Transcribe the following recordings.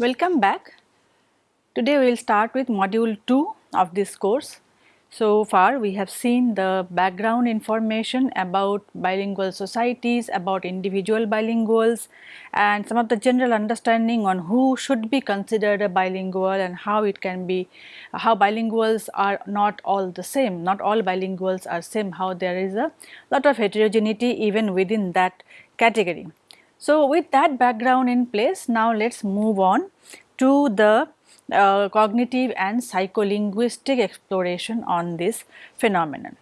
Welcome back. Today we will start with module 2 of this course. So far we have seen the background information about bilingual societies, about individual bilinguals and some of the general understanding on who should be considered a bilingual and how it can be, how bilinguals are not all the same, not all bilinguals are same, how there is a lot of heterogeneity even within that category. So with that background in place, now let us move on to the uh, cognitive and psycholinguistic exploration on this phenomenon.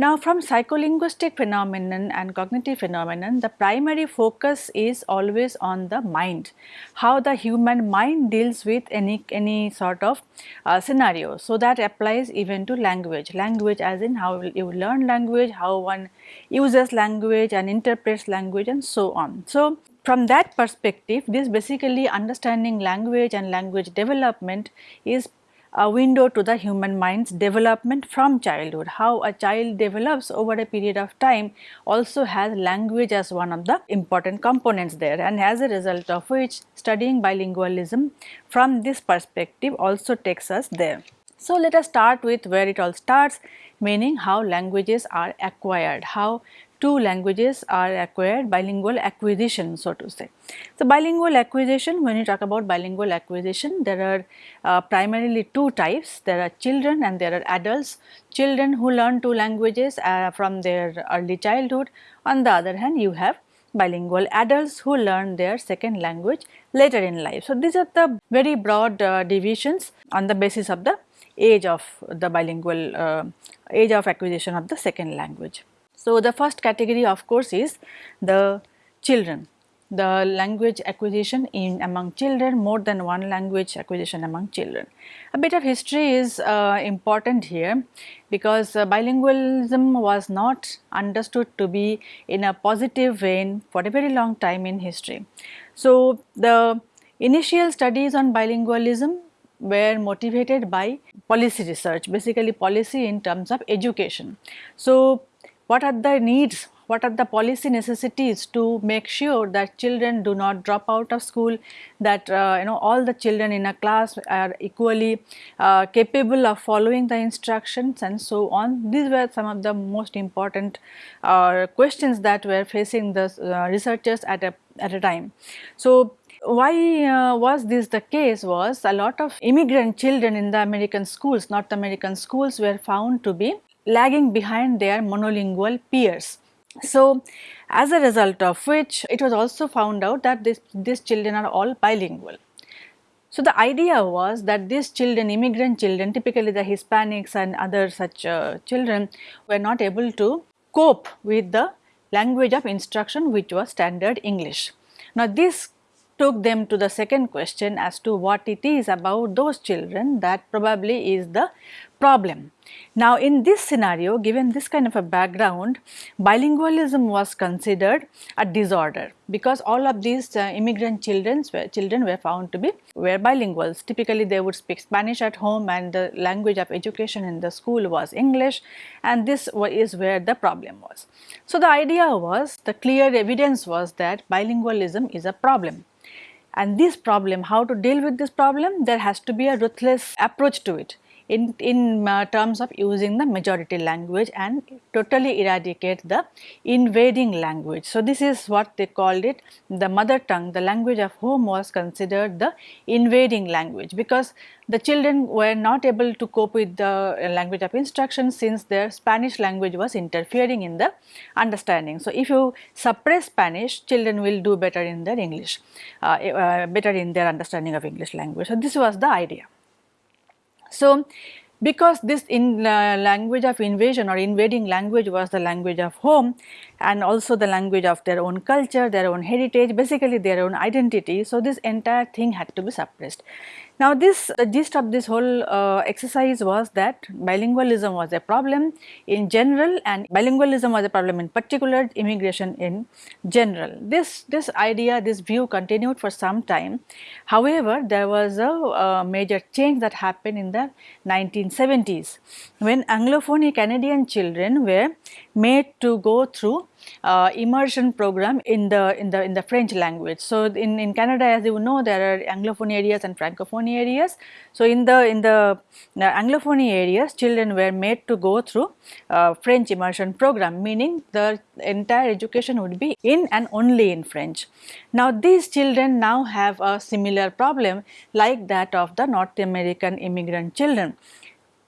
Now from psycholinguistic phenomenon and cognitive phenomenon, the primary focus is always on the mind, how the human mind deals with any, any sort of uh, scenario. So that applies even to language, language as in how you learn language, how one uses language and interprets language and so on. So from that perspective, this basically understanding language and language development is a window to the human mind's development from childhood. How a child develops over a period of time also has language as one of the important components there and as a result of which studying bilingualism from this perspective also takes us there. So, let us start with where it all starts meaning how languages are acquired, how two languages are acquired bilingual acquisition so to say. So, bilingual acquisition when you talk about bilingual acquisition there are uh, primarily two types there are children and there are adults. Children who learn two languages uh, from their early childhood on the other hand you have bilingual adults who learn their second language later in life. So, these are the very broad uh, divisions on the basis of the age of the bilingual uh, age of acquisition of the second language. So, the first category of course is the children, the language acquisition in among children more than one language acquisition among children. A bit of history is uh, important here because uh, bilingualism was not understood to be in a positive vein for a very long time in history. So, the initial studies on bilingualism were motivated by policy research basically policy in terms of education. So, what are the needs, what are the policy necessities to make sure that children do not drop out of school, that uh, you know all the children in a class are equally uh, capable of following the instructions and so on. These were some of the most important uh, questions that were facing the uh, researchers at a, at a time. So, why uh, was this the case was a lot of immigrant children in the American schools, North American schools were found to be lagging behind their monolingual peers. So, as a result of which it was also found out that this, these children are all bilingual. So, the idea was that these children, immigrant children, typically the Hispanics and other such uh, children were not able to cope with the language of instruction which was standard English. Now, this took them to the second question as to what it is about those children that probably is the problem. Now, in this scenario given this kind of a background bilingualism was considered a disorder because all of these uh, immigrant children were, children were found to be were bilinguals typically they would speak Spanish at home and the language of education in the school was English and this is where the problem was. So, the idea was the clear evidence was that bilingualism is a problem and this problem how to deal with this problem there has to be a ruthless approach to it in, in uh, terms of using the majority language and totally eradicate the invading language. So, this is what they called it the mother tongue the language of home was considered the invading language because the children were not able to cope with the language of instruction since their Spanish language was interfering in the understanding. So, if you suppress Spanish children will do better in their English, uh, uh, better in their understanding of English language. So, this was the idea. So, because this in uh, language of invasion or invading language was the language of home and also the language of their own culture, their own heritage, basically their own identity. So, this entire thing had to be suppressed. Now this the gist of this whole uh, exercise was that bilingualism was a problem in general and bilingualism was a problem in particular immigration in general. This, this idea this view continued for some time however there was a, a major change that happened in the 1970s when anglophone Canadian children were made to go through uh, immersion program in the in the in the French language. So, in, in Canada as you know there are anglophone areas and francophone areas. So, in the in the anglophone areas children were made to go through uh, French immersion program meaning the entire education would be in and only in French. Now, these children now have a similar problem like that of the North American immigrant children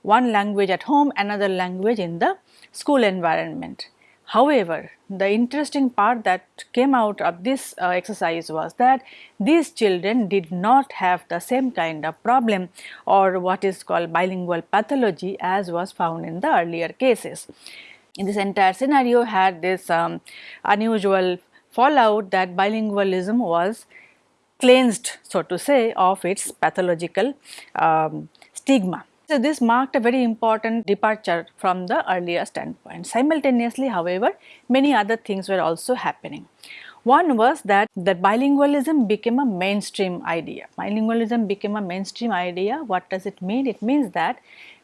one language at home, another language in the school environment. However, the interesting part that came out of this uh, exercise was that these children did not have the same kind of problem or what is called bilingual pathology as was found in the earlier cases. In this entire scenario had this um, unusual fallout that bilingualism was cleansed so to say of its pathological um, stigma. So, this marked a very important departure from the earlier standpoint. Simultaneously however, many other things were also happening. One was that, that bilingualism became a mainstream idea. Bilingualism became a mainstream idea. What does it mean? It means that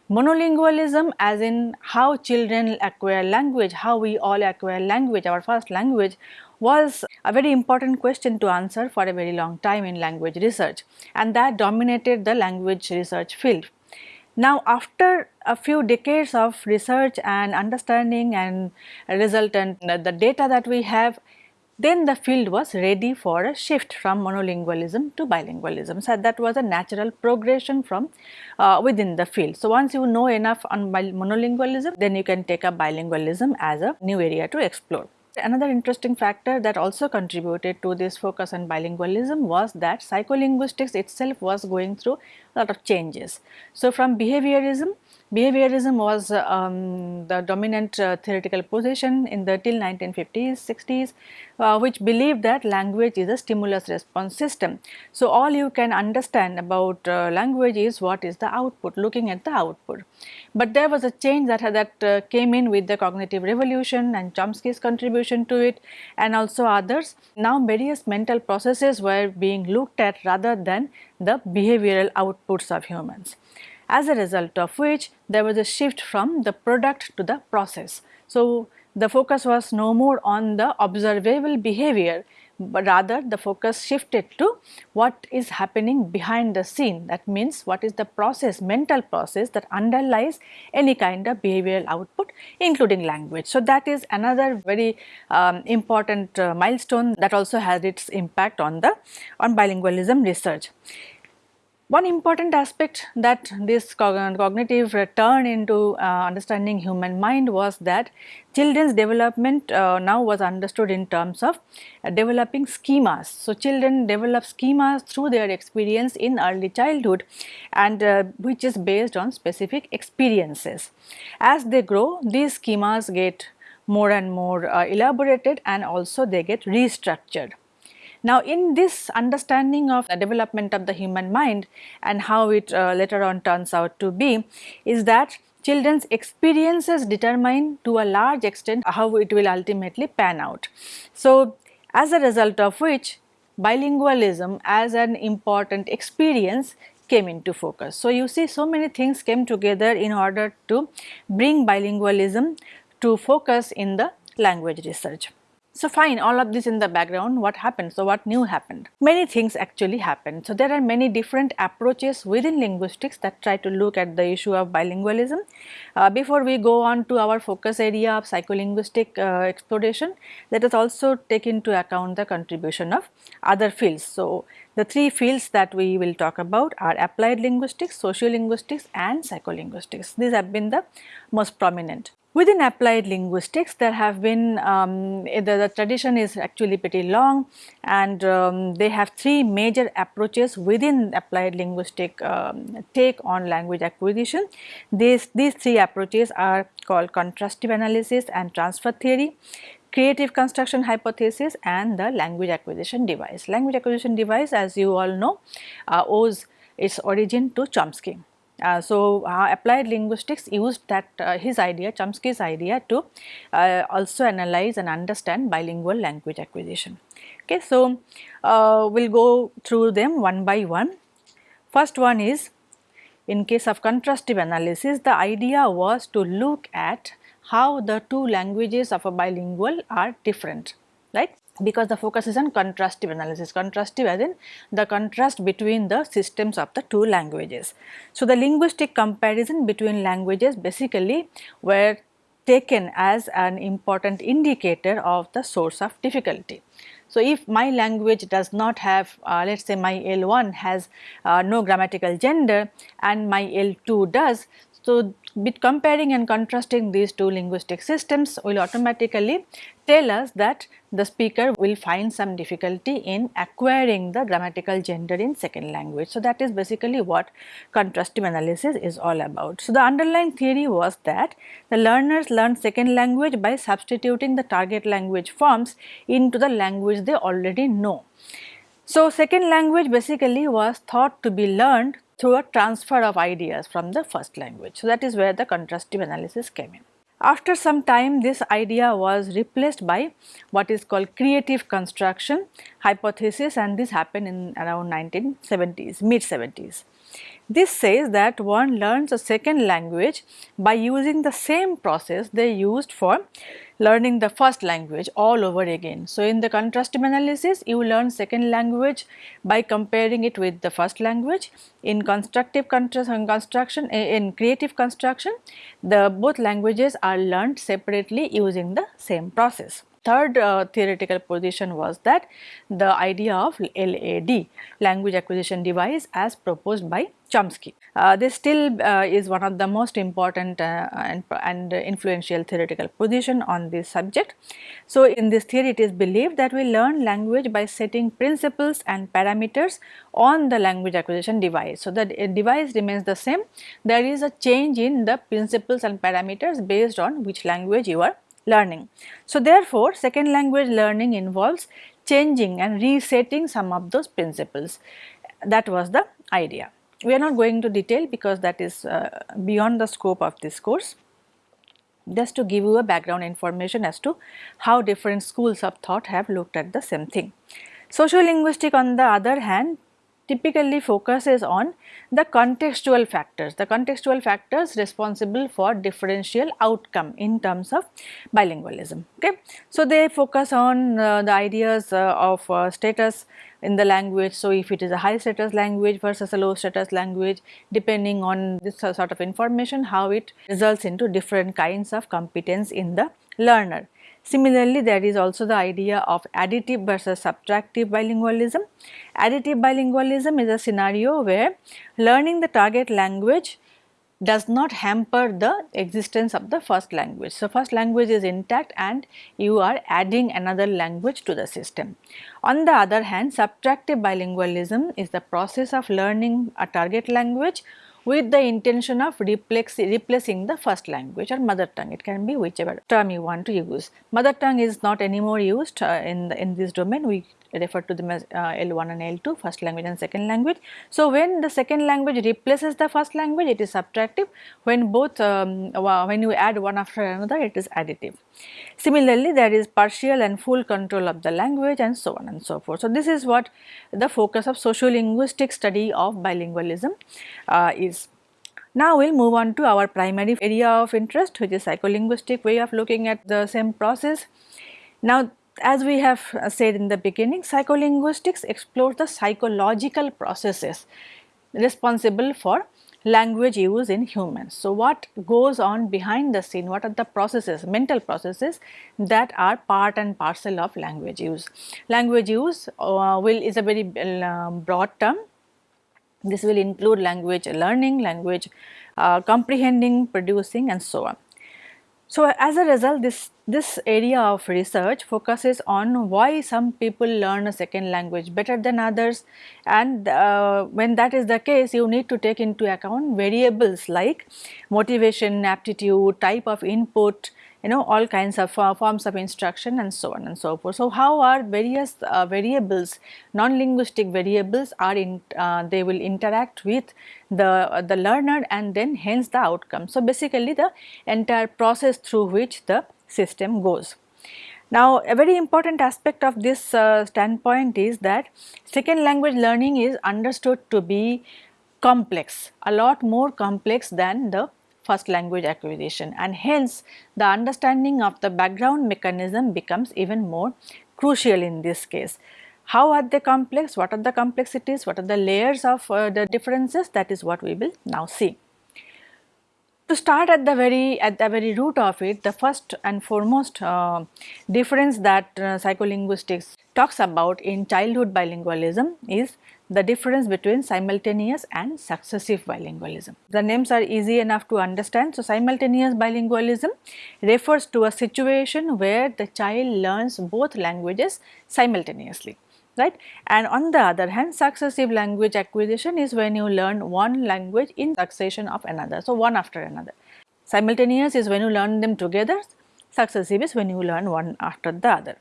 monolingualism as in how children acquire language, how we all acquire language, our first language was a very important question to answer for a very long time in language research and that dominated the language research field. Now, after a few decades of research and understanding and resultant the data that we have, then the field was ready for a shift from monolingualism to bilingualism. So, that was a natural progression from uh, within the field. So, once you know enough on monolingualism, then you can take up bilingualism as a new area to explore. Another interesting factor that also contributed to this focus on bilingualism was that psycholinguistics itself was going through a lot of changes. So, from behaviorism Behaviorism was um, the dominant uh, theoretical position in the till 1950s, 60s, uh, which believed that language is a stimulus response system. So, all you can understand about uh, language is what is the output, looking at the output. But there was a change that, that uh, came in with the cognitive revolution and Chomsky's contribution to it and also others. Now, various mental processes were being looked at rather than the behavioral outputs of humans as a result of which there was a shift from the product to the process. So, the focus was no more on the observable behavior, but rather the focus shifted to what is happening behind the scene that means what is the process mental process that underlies any kind of behavioral output including language. So, that is another very um, important uh, milestone that also has its impact on the on bilingualism research. One important aspect that this cognitive turn into uh, understanding human mind was that children's development uh, now was understood in terms of uh, developing schemas. So, children develop schemas through their experience in early childhood and uh, which is based on specific experiences. As they grow these schemas get more and more uh, elaborated and also they get restructured. Now, in this understanding of the development of the human mind and how it uh, later on turns out to be is that children's experiences determine to a large extent how it will ultimately pan out. So, as a result of which bilingualism as an important experience came into focus. So, you see so many things came together in order to bring bilingualism to focus in the language research. So fine all of this in the background what happened? So what new happened? Many things actually happened. So there are many different approaches within linguistics that try to look at the issue of bilingualism. Uh, before we go on to our focus area of psycholinguistic uh, exploration let us also take into account the contribution of other fields. So the three fields that we will talk about are applied linguistics, sociolinguistics and psycholinguistics. These have been the most prominent. Within applied linguistics, there have been, um, the, the, tradition is actually pretty long and um, they have three major approaches within applied linguistic um, take on language acquisition. These, these three approaches are called contrastive analysis and transfer theory, creative construction hypothesis and the language acquisition device. Language acquisition device as you all know uh, owes its origin to Chomsky. Uh, so, uh, applied linguistics used that uh, his idea Chomsky's idea to uh, also analyze and understand bilingual language acquisition. Okay, so, uh, we will go through them one by one. First one is in case of contrastive analysis the idea was to look at how the two languages of a bilingual are different, right? Because the focus is on contrastive analysis, contrastive as in the contrast between the systems of the two languages. So, the linguistic comparison between languages basically were taken as an important indicator of the source of difficulty. So, if my language does not have uh, let us say my L1 has uh, no grammatical gender and my L2 does. So, with comparing and contrasting these two linguistic systems will automatically tell us that the speaker will find some difficulty in acquiring the grammatical gender in second language. So, that is basically what contrastive analysis is all about. So, the underlying theory was that the learners learn second language by substituting the target language forms into the language they already know. So, second language basically was thought to be learned through a transfer of ideas from the first language. So, that is where the contrastive analysis came in. After some time this idea was replaced by what is called creative construction hypothesis and this happened in around 1970s, mid 70s. This says that one learns a second language by using the same process they used for learning the first language all over again. So, in the contrastive analysis you learn second language by comparing it with the first language. In constructive construction eh, in creative construction the both languages are learned separately using the same process third uh, theoretical position was that the idea of LAD language acquisition device as proposed by Chomsky. Uh, this still uh, is one of the most important uh, and, and, influential theoretical position on this subject. So, in this theory it is believed that we learn language by setting principles and parameters on the language acquisition device. So, the device remains the same, there is a change in the principles and parameters based on which language you are learning. So, therefore, second language learning involves changing and resetting some of those principles that was the idea. We are not going to detail because that is uh, beyond the scope of this course just to give you a background information as to how different schools of thought have looked at the same thing. Sociolinguistic on the other hand typically focuses on the contextual factors, the contextual factors responsible for differential outcome in terms of bilingualism. Okay. So, they focus on uh, the ideas uh, of uh, status in the language. So, if it is a high status language versus a low status language depending on this sort of information how it results into different kinds of competence in the learner. Similarly, there is also the idea of additive versus subtractive bilingualism. Additive bilingualism is a scenario where learning the target language does not hamper the existence of the first language. So, first language is intact and you are adding another language to the system. On the other hand, subtractive bilingualism is the process of learning a target language with the intention of replacing the first language or mother tongue. It can be whichever term you want to use. Mother tongue is not anymore used uh, in, the, in this domain. We refer to them as uh, L1 and L2 first language and second language. So, when the second language replaces the first language it is subtractive when both um, when you add one after another it is additive. Similarly, there is partial and full control of the language and so on and so forth. So, this is what the focus of sociolinguistic study of bilingualism uh, is. Now, we will move on to our primary area of interest which is psycholinguistic way of looking at the same process. Now, as we have uh, said in the beginning, psycholinguistics explores the psychological processes responsible for language use in humans. So, what goes on behind the scene, what are the processes, mental processes that are part and parcel of language use. Language use uh, will is a very uh, broad term. This will include language learning, language uh, comprehending, producing and so on. So, as a result this, this area of research focuses on why some people learn a second language better than others. And uh, when that is the case you need to take into account variables like motivation, aptitude, type of input, you know all kinds of uh, forms of instruction and so on and so forth. So, how are various uh, variables non-linguistic variables are in uh, they will interact with the uh, the learner and then hence the outcome. So, basically the entire process through which the system goes. Now, a very important aspect of this uh, standpoint is that second language learning is understood to be complex, a lot more complex than the first language acquisition and hence the understanding of the background mechanism becomes even more crucial in this case. How are they complex? What are the complexities? What are the layers of uh, the differences? That is what we will now see. To start at the very at the very root of it, the first and foremost uh, difference that uh, psycholinguistics talks about in childhood bilingualism is the difference between simultaneous and successive bilingualism. The names are easy enough to understand. So, simultaneous bilingualism refers to a situation where the child learns both languages simultaneously right and on the other hand successive language acquisition is when you learn one language in succession of another so one after another simultaneous is when you learn them together successive is when you learn one after the other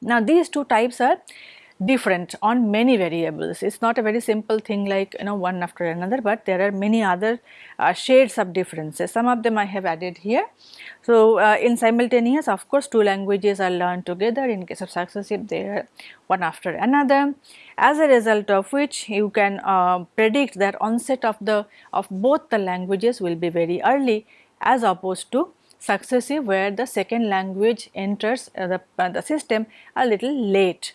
now these two types are different on many variables. It is not a very simple thing like you know one after another, but there are many other uh, shades of differences. Some of them I have added here. So, uh, in simultaneous of course two languages are learned together in case of successive they are one after another as a result of which you can uh, predict that onset of the of both the languages will be very early as opposed to successive where the second language enters uh, the, uh, the system a little late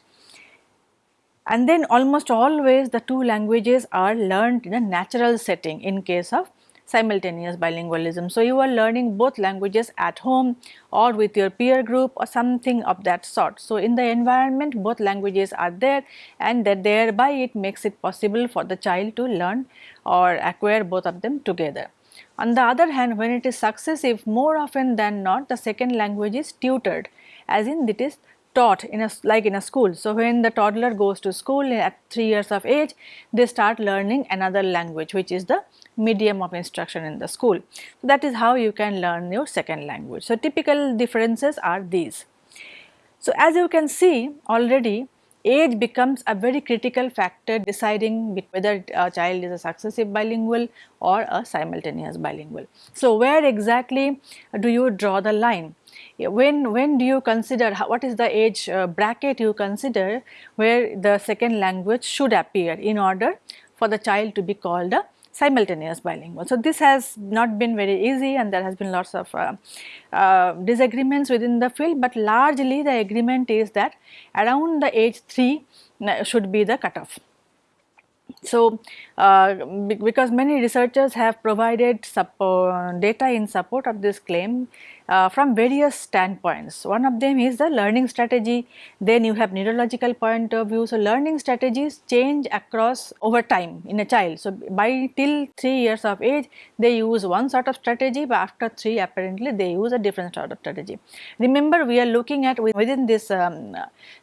and then almost always the two languages are learned in a natural setting in case of simultaneous bilingualism. So, you are learning both languages at home or with your peer group or something of that sort. So, in the environment both languages are there and that thereby it makes it possible for the child to learn or acquire both of them together. On the other hand when it is successive more often than not the second language is tutored as in it is taught in a like in a school. So, when the toddler goes to school at 3 years of age, they start learning another language which is the medium of instruction in the school. So, that is how you can learn your second language. So, typical differences are these. So, as you can see already age becomes a very critical factor deciding whether a child is a successive bilingual or a simultaneous bilingual. So, where exactly do you draw the line? when when do you consider what is the age uh, bracket you consider where the second language should appear in order for the child to be called a simultaneous bilingual. So, this has not been very easy and there has been lots of uh, uh, disagreements within the field, but largely the agreement is that around the age 3 uh, should be the cutoff. So, uh, because many researchers have provided data in support of this claim uh, from various standpoints. One of them is the learning strategy, then you have neurological point of view. So, learning strategies change across over time in a child. So, by till 3 years of age they use one sort of strategy but after 3 apparently they use a different sort of strategy. Remember we are looking at within this um,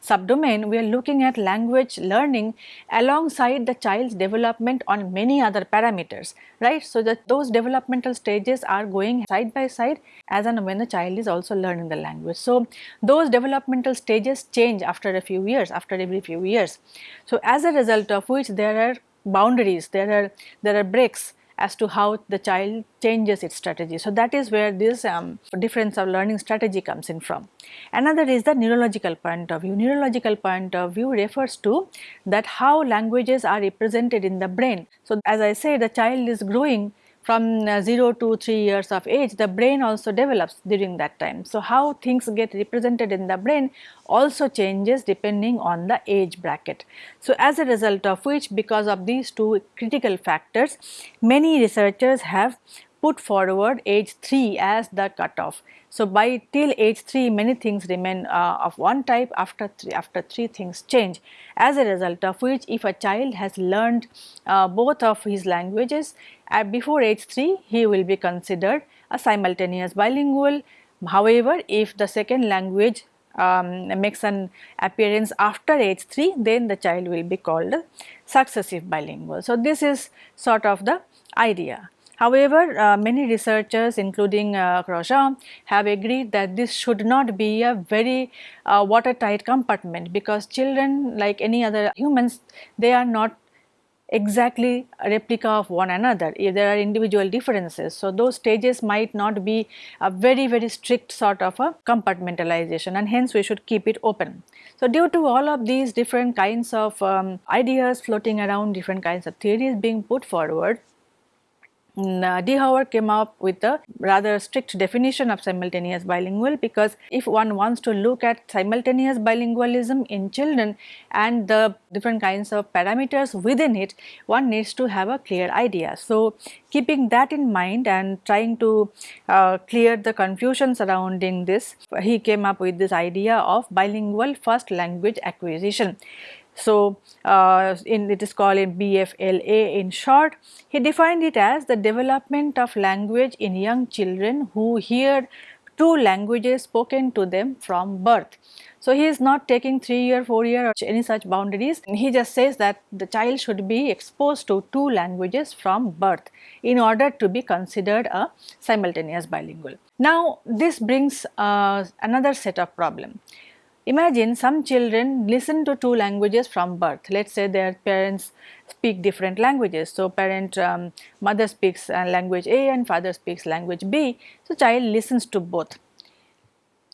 subdomain we are looking at language learning alongside the child's development on many other parameters right. So, that those developmental stages are going side by side as when when the child is also learning the language. So, those developmental stages change after a few years, after every few years. So, as a result of which there are boundaries, there are, there are breaks as to how the child changes its strategy. So, that is where this um, difference of learning strategy comes in from. Another is the neurological point of view. Neurological point of view refers to that how languages are represented in the brain. So, as I say the child is growing from uh, 0 to 3 years of age the brain also develops during that time. So, how things get represented in the brain also changes depending on the age bracket. So, as a result of which because of these two critical factors many researchers have put forward age 3 as the cutoff. So, by till age 3 many things remain uh, of one type after 3 after 3 things change as a result of which if a child has learned uh, both of his languages uh, before age 3 he will be considered a simultaneous bilingual. However, if the second language um, makes an appearance after age 3 then the child will be called successive bilingual. So, this is sort of the idea. However, uh, many researchers including uh, have agreed that this should not be a very uh, watertight compartment because children like any other humans they are not exactly a replica of one another if there are individual differences. So, those stages might not be a very very strict sort of a compartmentalization and hence we should keep it open. So, due to all of these different kinds of um, ideas floating around different kinds of theories being put forward Uh, De Houwer came up with a rather strict definition of simultaneous bilingual because if one wants to look at simultaneous bilingualism in children and the different kinds of parameters within it, one needs to have a clear idea. So, keeping that in mind and trying to uh, clear the confusion surrounding this, he came up with this idea of bilingual first language acquisition. So, uh, in it is called in BFLA in short. He defined it as the development of language in young children who hear two languages spoken to them from birth. So, he is not taking 3 year, 4 year or any such boundaries. He just says that the child should be exposed to two languages from birth in order to be considered a simultaneous bilingual. Now, this brings uh, another set of problem. Imagine some children listen to two languages from birth. Let us say their parents speak different languages. So, parent um, mother speaks uh, language A and father speaks language B. So, child listens to both.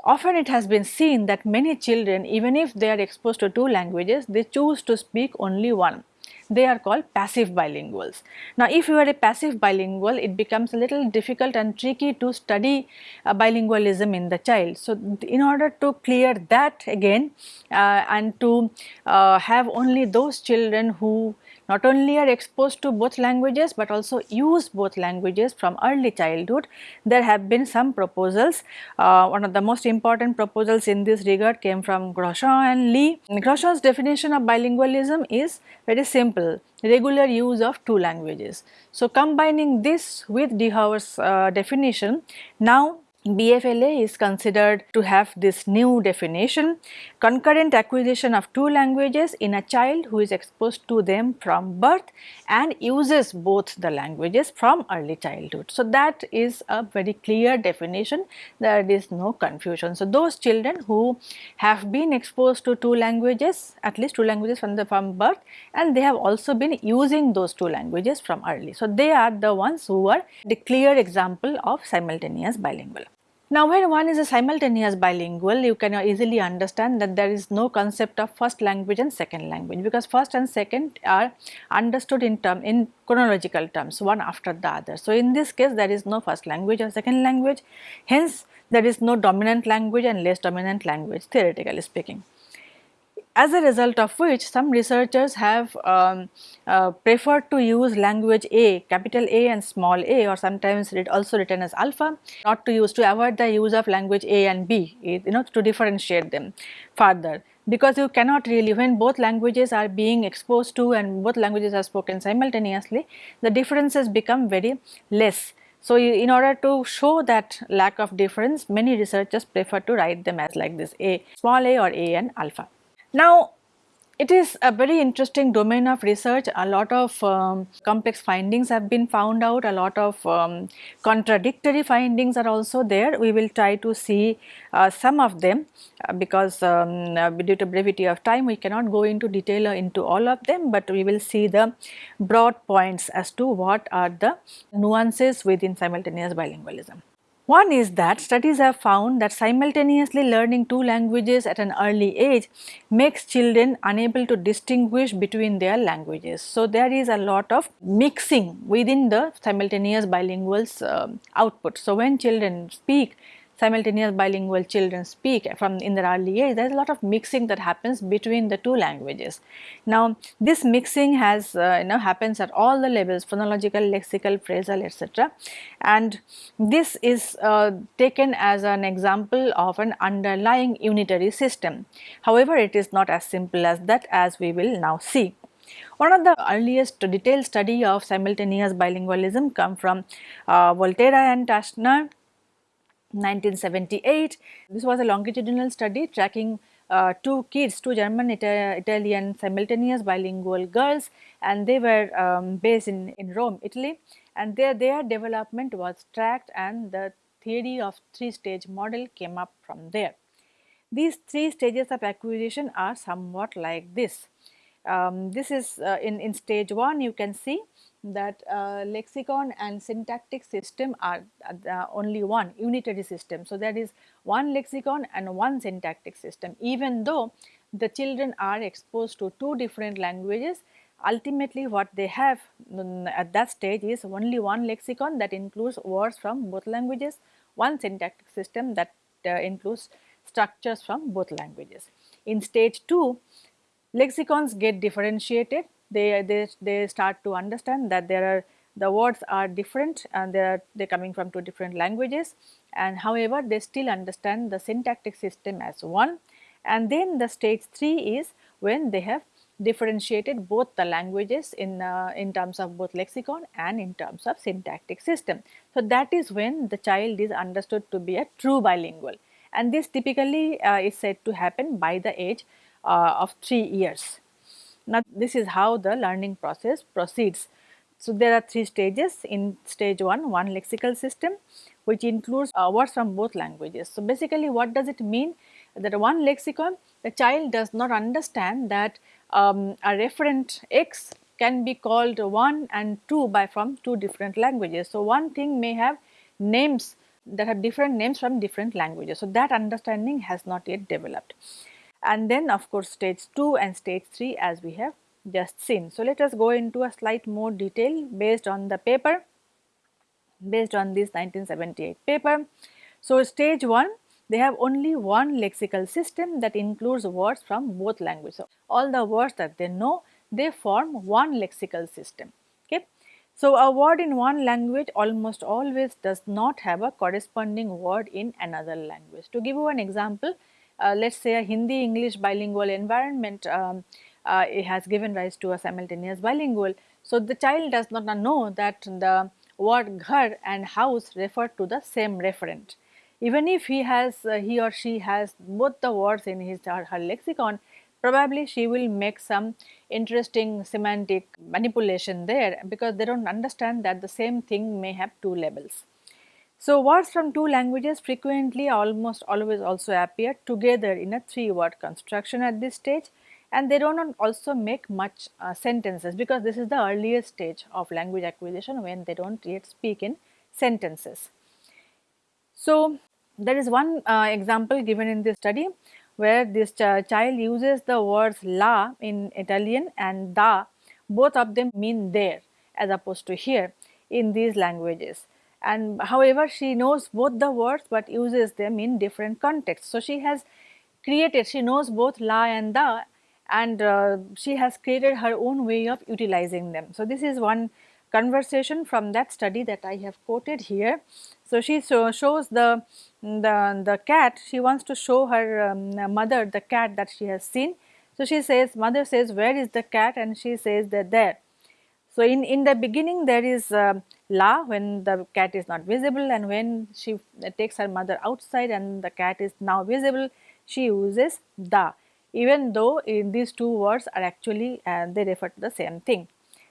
Often it has been seen that many children even if they are exposed to two languages they choose to speak only one they are called passive bilinguals. Now, if you are a passive bilingual, it becomes a little difficult and tricky to study uh, bilingualism in the child. So, in order to clear that again uh, and to uh, have only those children who not only are exposed to both languages but also use both languages from early childhood. There have been some proposals. Uh, one of the most important proposals in this regard came from Grosjean and Li. Grosjean's definition of bilingualism is very simple regular use of two languages. So, combining this with De Houwer's uh, definition now BFLA is considered to have this new definition concurrent acquisition of two languages in a child who is exposed to them from birth and uses both the languages from early childhood. So, that is a very clear definition there is no confusion. So, those children who have been exposed to two languages at least two languages from the from birth and they have also been using those two languages from early. So, they are the ones who are the clear example of simultaneous bilingual. Now, when one is a simultaneous bilingual, you can easily understand that there is no concept of first language and second language because first and second are understood in term in chronological terms one after the other. So, in this case there is no first language or second language hence there is no dominant language and less dominant language theoretically speaking as a result of which some researchers have um, uh, preferred to use language A, capital A and small a or sometimes it also written as alpha not to use to avoid the use of language A and B you know to differentiate them further because you cannot really when both languages are being exposed to and both languages are spoken simultaneously the differences become very less. So, in order to show that lack of difference many researchers prefer to write them as like this A small a or A and alpha. Now, it is a very interesting domain of research. A lot of um, complex findings have been found out, a lot of um, contradictory findings are also there. We will try to see uh, some of them uh, because um, uh, due to brevity of time we cannot go into detail into all of them, but we will see the broad points as to what are the nuances within simultaneous bilingualism. One is that studies have found that simultaneously learning two languages at an early age makes children unable to distinguish between their languages. So, there is a lot of mixing within the simultaneous bilinguals uh, output. So, when children speak simultaneous bilingual children speak from in their early age, there is a lot of mixing that happens between the two languages. Now, this mixing has uh, you know happens at all the levels phonological, lexical, phrasal etc. and this is uh, taken as an example of an underlying unitary system. However, it is not as simple as that as we will now see. One of the earliest detailed study of simultaneous bilingualism come from uh, Volterra and Taeschner 1978. This was a longitudinal study tracking uh, two kids, two German Ita Italian simultaneous bilingual girls and they were um, based in, in Rome, Italy and their, their development was tracked and the theory of three stage model came up from there. These three stages of acquisition are somewhat like this. Um, this is uh, in, in stage 1 you can see that uh, lexicon and syntactic system are uh, only one unitary system. So, there is one lexicon and one syntactic system even though the children are exposed to two different languages ultimately what they have at that stage is only one lexicon that includes words from both languages, one syntactic system that uh, includes structures from both languages. In stage 2, lexicons get differentiated, they, they, they start to understand that there are the words are different and they are they coming from two different languages and however they still understand the syntactic system as one and then the stage 3 is when they have differentiated both the languages in, uh, in terms of both lexicon and in terms of syntactic system. So, that is when the child is understood to be a true bilingual and this typically uh, is said to happen by the age uh, of 3 years. Now, this is how the learning process proceeds. So, there are three stages in stage 1, one lexical system which includes uh, words from both languages. So, basically what does it mean that one lexicon the child does not understand that um, a referent x can be called 1 and 2 by from two different languages. So, one thing may have names that have different names from different languages. So, that understanding has not yet developed. And then of course, stage 2 and stage 3 as we have just seen. So, let us go into a slight more detail based on the paper based on this 1978 paper. So, stage 1 they have only one lexical system that includes words from both languages. So, all the words that they know they form one lexical system. Okay. So, a word in one language almost always does not have a corresponding word in another language. To give you an example, uh, let us say a Hindi English bilingual environment um, uh, it has given rise to a simultaneous bilingual. So, the child does not know that the word ghar and house refer to the same referent even if he has uh, he or she has both the words in his or her lexicon probably she will make some interesting semantic manipulation there because they do not understand that the same thing may have two labels. So, words from two languages frequently almost always also appear together in a three word construction at this stage and they do not also make much uh, sentences because this is the earliest stage of language acquisition when they do not yet speak in sentences. So, there is one uh, example given in this study where this ch child uses the words la in Italian and da, both of them mean there as opposed to here in these languages. And however, she knows both the words but uses them in different contexts. So, she has created, she knows both la and da and uh, she has created her own way of utilizing them. So, this is one conversation from that study that I have quoted here. So, she so shows the, the, the cat, she wants to show her um, mother the cat that she has seen. So, she says mother says where is the cat and she says that there. So, in, in the beginning there is la when the cat is not visible and when she takes her mother outside and the cat is now visible she uses da even though in these two words are actually uh, they refer to the same thing.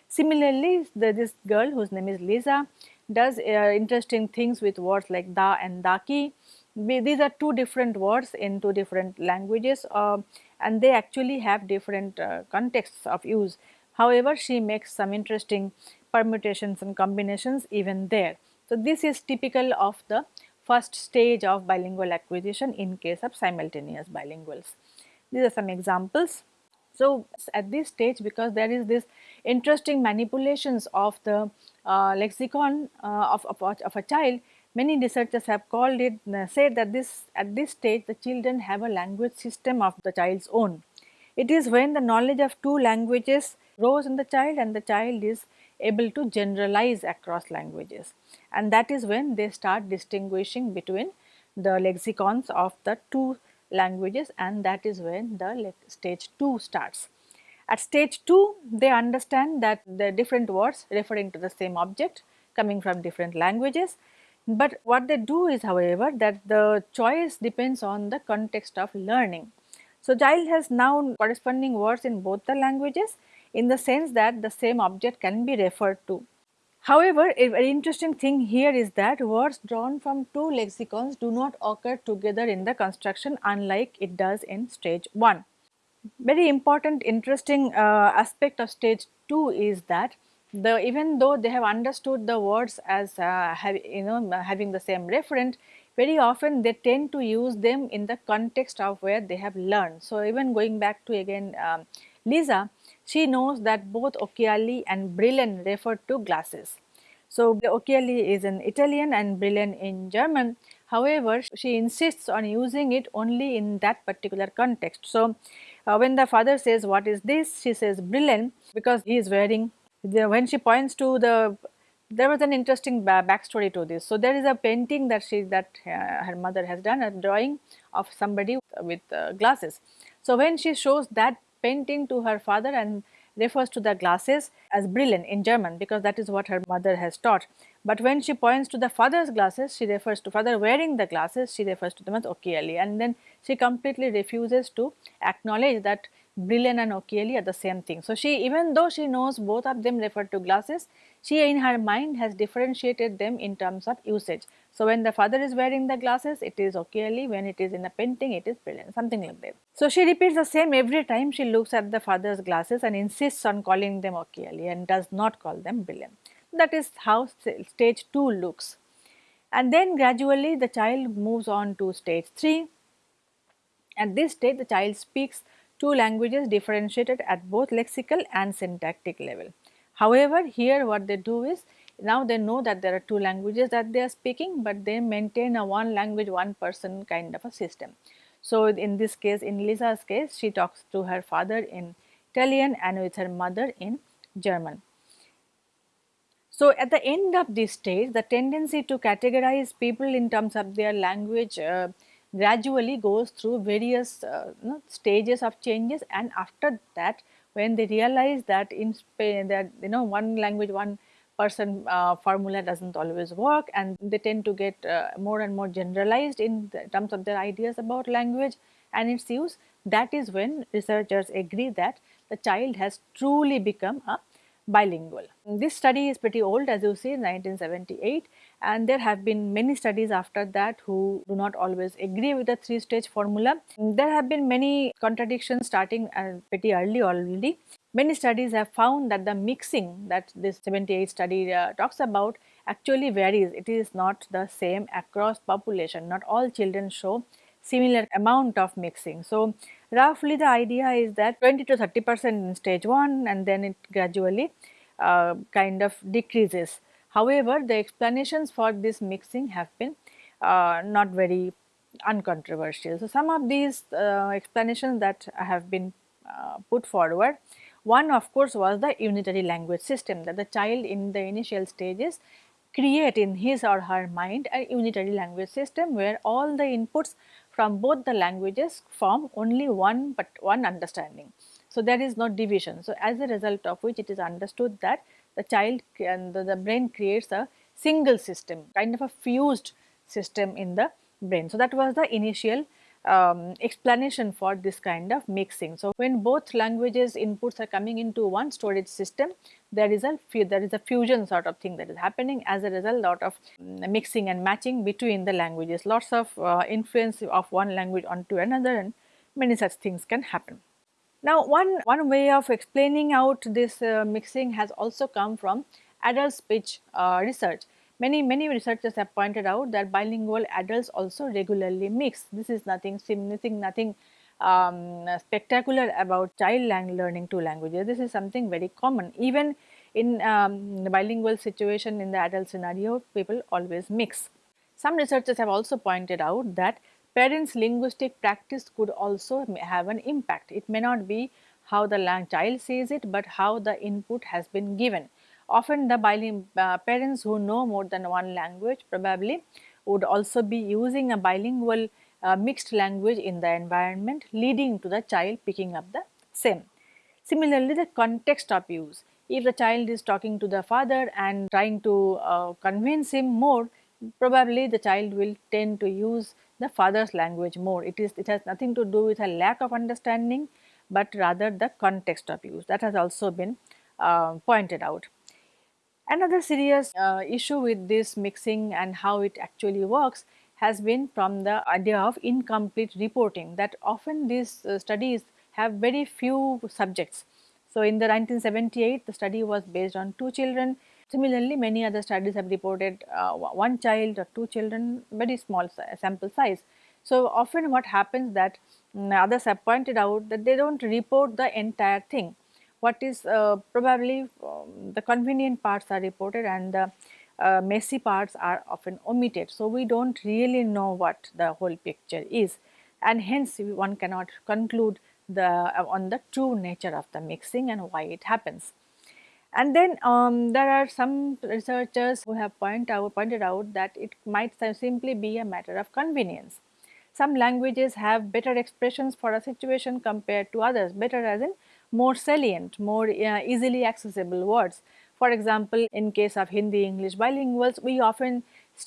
Similarly, the, this girl whose name is Lisa does uh, interesting things with words like da and daki. These are two different words in two different languages uh, and they actually have different uh, contexts of use. However, she makes some interesting permutations and combinations even there. So, this is typical of the first stage of bilingual acquisition in case of simultaneous bilinguals. These are some examples. So, at this stage because there is this interesting manipulations of the uh, lexicon uh, of, of, of, a child, many researchers have called it, uh, said that this at this stage the children have a language system of the child's own. It is when the knowledge of two languages grows in the child and the child is able to generalize across languages and that is when they start distinguishing between the lexicons of the two languages and that is when the stage 2 starts. At stage 2 they understand that the different words referring to the same object coming from different languages, but what they do is however that the choice depends on the context of learning. So, child has now corresponding words in both the languages in the sense that the same object can be referred to. However, a very interesting thing here is that words drawn from two lexicons do not occur together in the construction unlike it does in stage 1. Very important interesting uh, aspect of stage 2 is that the even though they have understood the words as uh, have, you know having the same referent very often they tend to use them in the context of where they have learned. So, even going back to again um, Lisa, she knows that both occhiali and brillen refer to glasses. So, occhiali is in Italian and brillen in German. However, she insists on using it only in that particular context. So, uh, when the father says what is this, she says brillen because he is wearing the, when she points to the there was an interesting backstory to this. So, there is a painting that she that uh, her mother has done a drawing of somebody with uh, glasses. So, when she shows that painting to her father and refers to the glasses as brillen in German because that is what her mother has taught. But when she points to the father's glasses, she refers to father wearing the glasses, she refers to them as occhiali and then she completely refuses to acknowledge that brillen and occhiali are the same thing. So, she even though she knows both of them refer to glasses, she in her mind has differentiated them in terms of usage. So, when the father is wearing the glasses it is occhiali, when it is in a painting it is brillen something like that. So, she repeats the same every time she looks at the father's glasses and insists on calling them occhiali and does not call them brillen. That is how stage 2 looks. And then gradually the child moves on to stage 3. At this stage the child speaks two languages differentiated at both lexical and syntactic level. However, here what they do is now they know that there are two languages that they are speaking, but they maintain a one language one person kind of a system. So, in this case in Lisa's case she talks to her father in Italian and with her mother in German. So, at the end of this stage the tendency to categorize people in terms of their language uh, gradually goes through various uh, you know, stages of changes. And after that when they realize that in Spain that you know one language one person uh, formula does not always work and they tend to get uh, more and more generalized in terms of their ideas about language and its use that is when researchers agree that the child has truly become a bilingual. This study is pretty old as you see 1978 and there have been many studies after that who do not always agree with the three stage formula. There have been many contradictions starting uh, pretty early already. Many studies have found that the mixing that this 78 study uh, talks about actually varies. It is not the same across population. Not all children show similar amount of mixing. So, roughly the idea is that 20 to 30 percent in stage 1 and then it gradually uh, kind of decreases. However, the explanations for this mixing have been uh, not very uncontroversial. So, some of these uh, explanations that have been uh, put forward, one of course was the unitary language system that the child in the initial stages create in his or her mind a unitary language system where all the inputs from both the languages form only one but one understanding. So, there is no division. So, as a result of which it is understood that the child and the, the brain creates a single system kind of a fused system in the brain. So, that was the initial um, explanation for this kind of mixing. So, when both languages inputs are coming into one storage system, there is a there is a fusion sort of thing that is happening as a result lot of um, mixing and matching between the languages. Lots of uh, influence of one language onto another and many such things can happen. Now, one, one way of explaining out this uh, mixing has also come from adult speech uh, research. Many, many researchers have pointed out that bilingual adults also regularly mix. This is nothing, nothing, nothing um, spectacular about child learning two languages. This is something very common. Even in um, the bilingual situation in the adult scenario, people always mix. Some researchers have also pointed out that parents linguistic practice could also have an impact. It may not be how the child says it, but how the input has been given. Often the uh, parents who know more than one language probably would also be using a bilingual uh, mixed language in the environment leading to the child picking up the same. Similarly, the context of use. If the child is talking to the father and trying to uh, convince him more, probably the child will tend to use the father's language more. It is it has nothing to do with a lack of understanding, but rather the context of use that has also been uh, pointed out. Another serious uh, issue with this mixing and how it actually works has been from the idea of incomplete reporting that often these uh, studies have very few subjects. So, in the 1978 the study was based on two children Similarly, many other studies have reported uh, one child or two children, very small sample size. So, often what happens that um, others have pointed out that they do not report the entire thing. What is uh, probably um, the convenient parts are reported and the uh, messy parts are often omitted. So, we do not really know what the whole picture is and hence one cannot conclude the uh, on the true nature of the mixing and why it happens. And then um, there are some researchers who have point out, pointed out that it might simply be a matter of convenience. Some languages have better expressions for a situation compared to others, better as in more salient, more uh, easily accessible words. For example, in case of Hindi English bilinguals, we often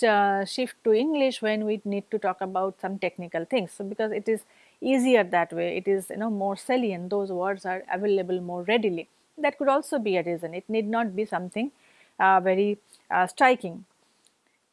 uh, shift to English when we need to talk about some technical things. So, because it is easier that way, it is you know more salient, those words are available more readily. That could also be a reason, it need not be something uh, very uh, striking.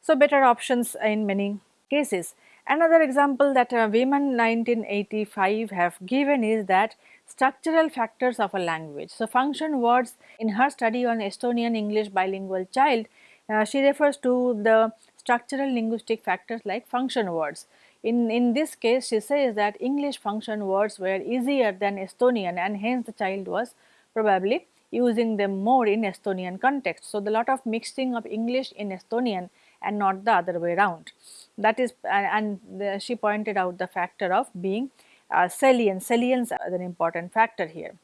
So, better options in many cases. Another example that uh, Vihman 1985 have given is that structural factors of a language. So, function words in her study on Estonian English bilingual child, uh, she refers to the structural linguistic factors like function words. In, in this case, she says that English function words were easier than Estonian and hence the child was probably using them more in Estonian context. So, the lot of mixing of English in Estonian and not the other way around that is and the, she pointed out the factor of being uh, salience, salience is an important factor here.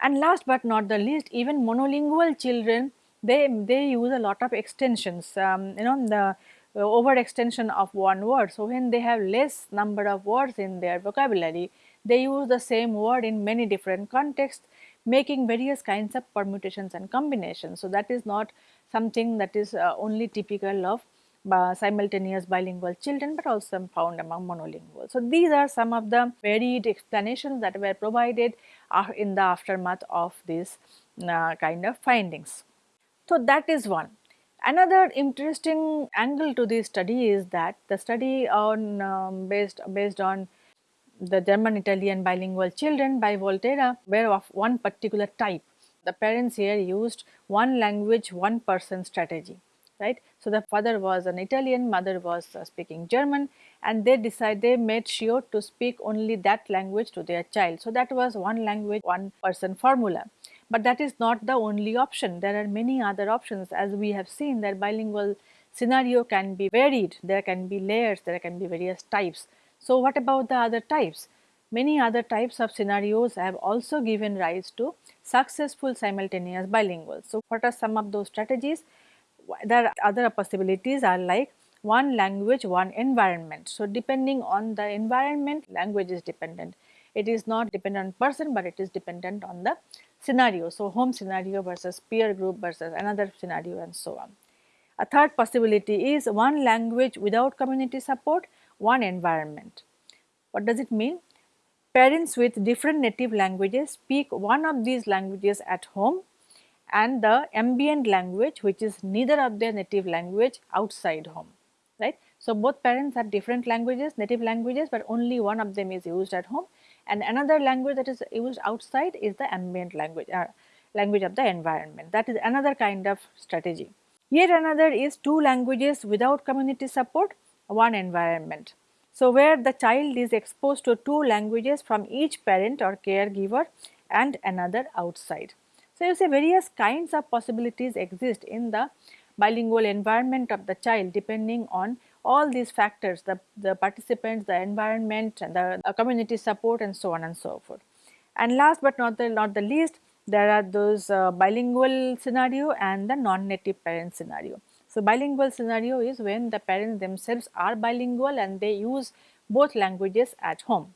And last but not the least even monolingual children they, they use a lot of extensions um, you know the uh, over extension of one word. So, when they have less number of words in their vocabulary they use the same word in many different contexts making various kinds of permutations and combinations. So, that is not something that is uh, only typical of simultaneous bilingual children, but also found among monolingual. So, these are some of the varied explanations that were provided uh, in the aftermath of these uh, kind of findings. So, that is one. Another interesting angle to this study is that the study on um, based based on the German Italian bilingual children by Volterra were of one particular type. The parents here used one language one person strategy right. So, the father was an Italian, mother was uh, speaking German and they decided they made sure to speak only that language to their child. So, that was one language one person formula. But that is not the only option, there are many other options as we have seen that bilingual scenario can be varied, there can be layers, there can be various types. So, what about the other types? Many other types of scenarios have also given rise to successful simultaneous bilinguals. So, what are some of those strategies? There are other possibilities are like one language, one environment. So, depending on the environment, language is dependent. It is not dependent on person, but it is dependent on the scenario. So, home scenario versus peer group versus another scenario and so on. A third possibility is one language without community support, one environment. What does it mean? Parents with different native languages speak one of these languages at home and the ambient language which is neither of their native language outside home right. So, both parents have different languages native languages, but only one of them is used at home and another language that is used outside is the ambient language uh, language of the environment that is another kind of strategy. Yet another is two languages without community support one environment. So, where the child is exposed to two languages from each parent or caregiver and another outside. So, you see various kinds of possibilities exist in the bilingual environment of the child depending on all these factors the, the participants, the environment and the, community support and so on and so forth. And last but not the, not the least there are those uh, bilingual scenario and the non-native parent scenario. So, bilingual scenario is when the parents themselves are bilingual and they use both languages at home.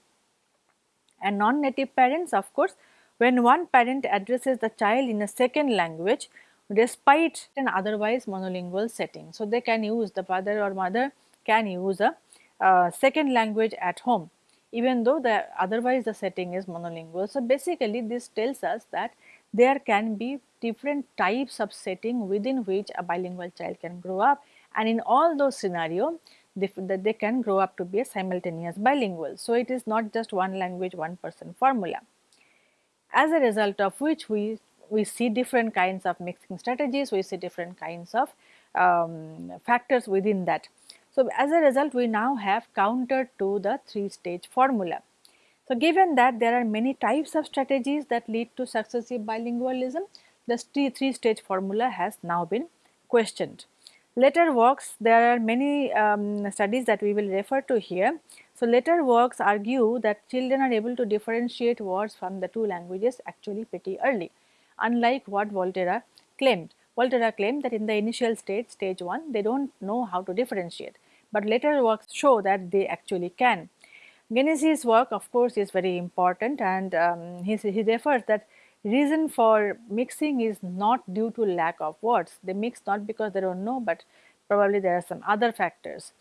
And non-native parents of course when one parent addresses the child in a second language despite an otherwise monolingual setting. So, they can use the father or mother can use a uh, second language at home even though the otherwise the setting is monolingual. So, basically this tells us that there can be different types of setting within which a bilingual child can grow up and in all those scenarios they, they can grow up to be a simultaneous bilingual. So, it is not just one language one person formula as a result of which we, we see different kinds of mixing strategies, we see different kinds of um, factors within that. So, as a result we now have counter to the three stage formula. So, given that there are many types of strategies that lead to successive bilingualism, the three stage formula has now been questioned. Later works, there are many um, studies that we will refer to here. So, later works argue that children are able to differentiate words from the two languages actually pretty early, unlike what Volterra claimed. Volterra claimed that in the initial stage, stage 1, they do not know how to differentiate, but later works show that they actually can. Genesee's work of course is very important and um, he, he refers that reason for mixing is not due to lack of words. They mix not because they do not know, but probably there are some other factors.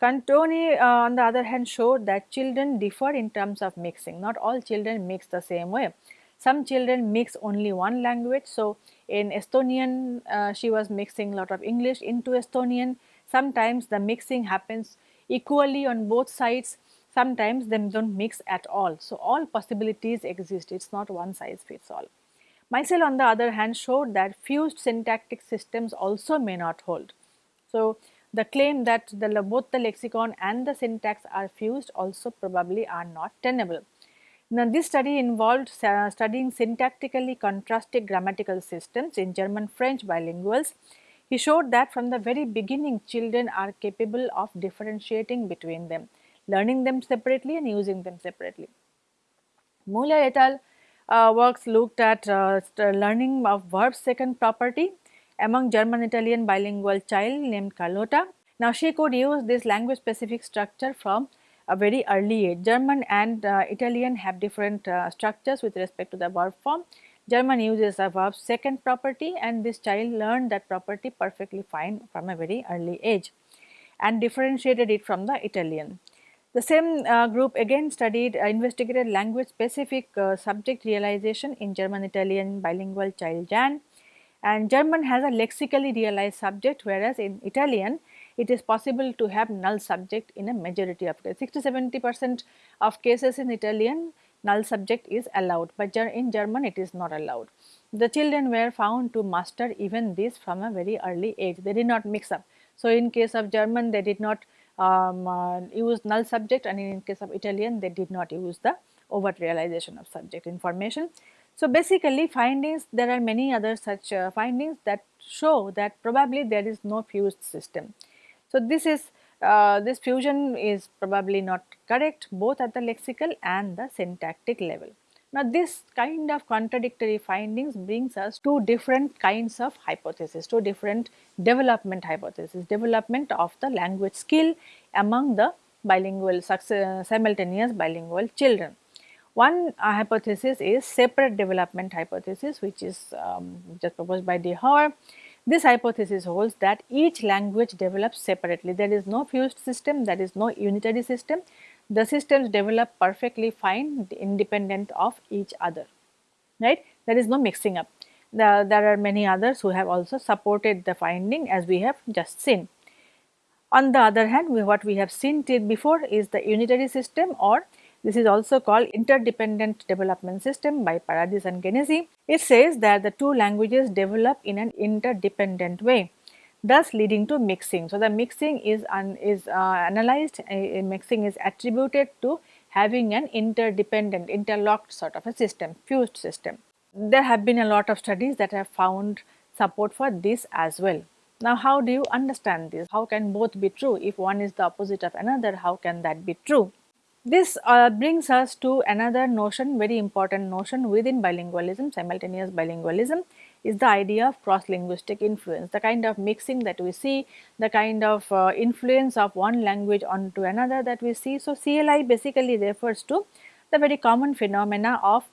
Cantoni uh, on the other hand showed that children differ in terms of mixing, not all children mix the same way. Some children mix only one language. So, in Estonian uh, she was mixing a lot of English into Estonian. Sometimes the mixing happens equally on both sides sometimes them do not mix at all. So, all possibilities exist, it is not one size fits all. Meisel on the other hand showed that fused syntactic systems also may not hold. So, the claim that the, both the lexicon and the syntax are fused also probably are not tenable. Now, this study involved uh, studying syntactically contrasted grammatical systems in German French bilinguals. He showed that from the very beginning children are capable of differentiating between them learning them separately and using them separately. Muller et al. Uh, works looked at uh, learning of verb second property among German Italian bilingual child named Carlotta. Now she could use this language specific structure from a very early age. German and uh, Italian have different uh, structures with respect to the verb form. German uses a verb second property and this child learned that property perfectly fine from a very early age and differentiated it from the Italian. The same uh, group again studied uh, investigated language specific uh, subject realization in German Italian bilingual child Jan and German has a lexically realized subject whereas in Italian it is possible to have null subject in a majority of cases 60 70 percent of cases in Italian null subject is allowed but in German it is not allowed. The children were found to master even this from a very early age they did not mix up. So, in case of German they did not um, uh, use null subject and in case of Italian they did not use the overt realization of subject information. So, basically findings there are many other such uh, findings that show that probably there is no fused system. So, this is uh, this fusion is probably not correct both at the lexical and the syntactic level. Now, this kind of contradictory findings brings us to different kinds of hypotheses, to different development hypotheses, development of the language skill among the bilingual simultaneous bilingual children. One uh, hypothesis is separate development hypothesis which is um, just proposed by De Houwer. This hypothesis holds that each language develops separately. There is no fused system, there is no unitary system the systems develop perfectly fine independent of each other, right. There is no mixing up. The, there are many others who have also supported the finding as we have just seen. On the other hand, we, what we have seen before is the unitary system or this is also called interdependent development system by Paradis and Genesee. It says that the two languages develop in an interdependent way thus leading to mixing. So, the mixing is, un, is uh, analyzed, uh, mixing is attributed to having an interdependent, interlocked sort of a system, fused system. There have been a lot of studies that have found support for this as well. Now, how do you understand this? How can both be true? If one is the opposite of another, how can that be true? This uh, brings us to another notion, very important notion within bilingualism, simultaneous bilingualism is the idea of cross linguistic influence, the kind of mixing that we see, the kind of uh, influence of one language onto another that we see. So, CLI basically refers to the very common phenomena of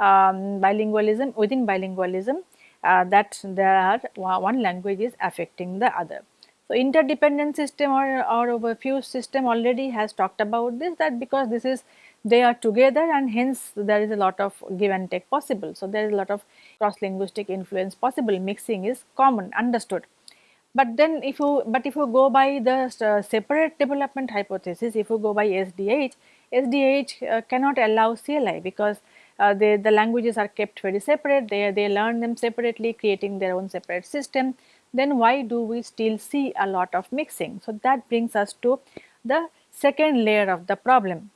um, bilingualism within bilingualism uh, that there are one language is affecting the other. So, interdependent system or, or over fused system already has talked about this that because this is they are together and hence there is a lot of give and take possible. So, there is a lot of cross linguistic influence possible mixing is common understood. But then if you but if you go by the uh, separate development hypothesis if you go by SDH, SDH uh, cannot allow CLI because uh, they, the languages are kept very separate they, they learn them separately creating their own separate system then why do we still see a lot of mixing. So, that brings us to the second layer of the problem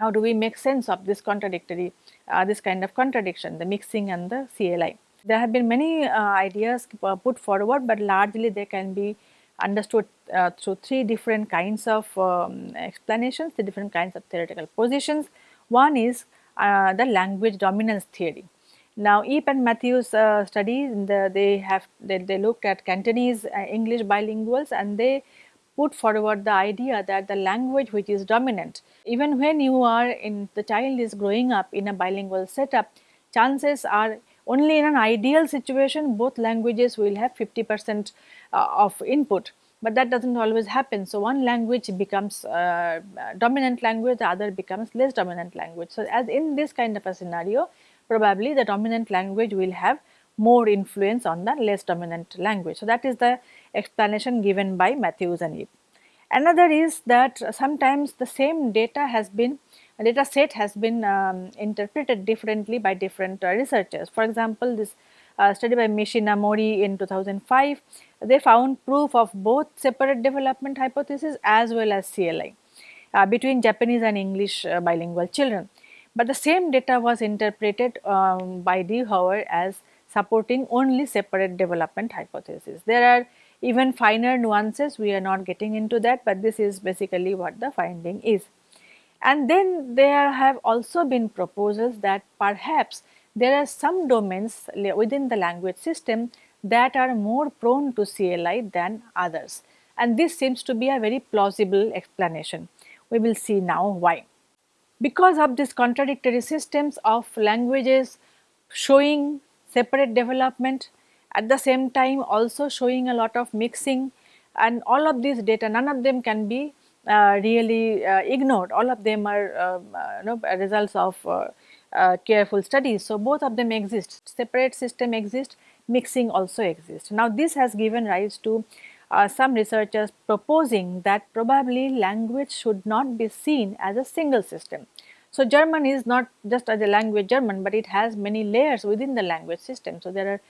how do we make sense of this contradictory, uh, this kind of contradiction, the mixing and the CLI. There have been many uh, ideas put forward, but largely they can be understood uh, through three different kinds of um, explanations, the different kinds of theoretical positions. One is uh, the language dominance theory. Now, Yip and Matthews uh, study, the, they have they, they looked at Cantonese uh, English bilinguals and they put forward the idea that the language which is dominant, even when you are in the child is growing up in a bilingual setup, chances are only in an ideal situation both languages will have 50 percent uh, of input, but that does not always happen. So, one language becomes uh, dominant language, the other becomes less dominant language. So, as in this kind of a scenario, probably the dominant language will have more influence on the less dominant language. So, that is the explanation given by Matthews and Yip. Another is that sometimes the same data has been data set has been um, interpreted differently by different uh, researchers. For example, this uh, study by Mishina Mori in 2005, they found proof of both separate development hypothesis as well as CLI uh, between Japanese and English uh, bilingual children. But the same data was interpreted um, by De Houwer as supporting only separate development hypothesis. There are even finer nuances, we are not getting into that, but this is basically what the finding is. And then there have also been proposals that perhaps there are some domains within the language system that are more prone to CLI than others. And this seems to be a very plausible explanation. We will see now why. Because of these contradictory systems of languages showing separate development, at the same time also showing a lot of mixing and all of these data, none of them can be uh, really uh, ignored. All of them are uh, uh you know, results of uh, uh, careful studies. So, both of them exist, separate system exists, mixing also exists. Now, this has given rise to some researchers proposing that probably language should not be seen as a single system. So, German is not just as a language German, but it has many layers within the language system. So, there are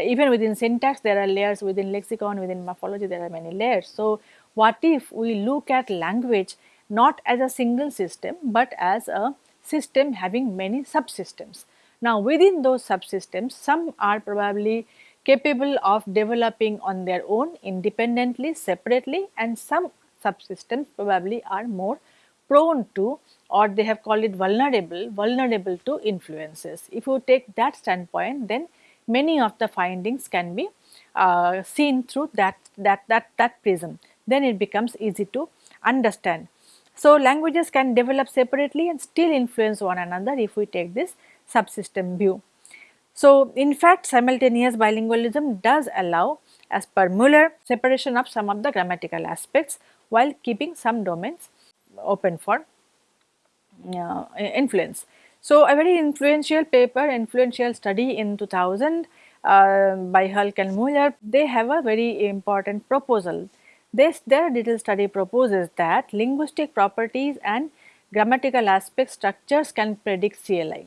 even within syntax there are layers within lexicon, within morphology there are many layers. So, what if we look at language not as a single system, but as a system having many subsystems. Now, within those subsystems, some are probably capable of developing on their own independently, separately and some subsystems probably are more prone to or they have called it vulnerable, vulnerable to influences. If you take that standpoint, then many of the findings can be uh, seen through that, that, that, that prism then it becomes easy to understand. So, languages can develop separately and still influence one another if we take this subsystem view. So, in fact simultaneous bilingualism does allow as per Muller separation of some of the grammatical aspects while keeping some domains open for uh, influence. So, a very influential paper, influential study in 2000 uh, by Hulk and Muller, they have a very important proposal this, their detailed study proposes that linguistic properties and grammatical aspect structures can predict CLI.